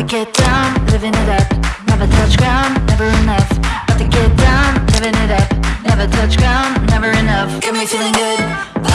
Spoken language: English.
to get down, living it up. Never touch ground, never enough. About to get down, living it up. Never touch ground, never enough. Got me feeling good.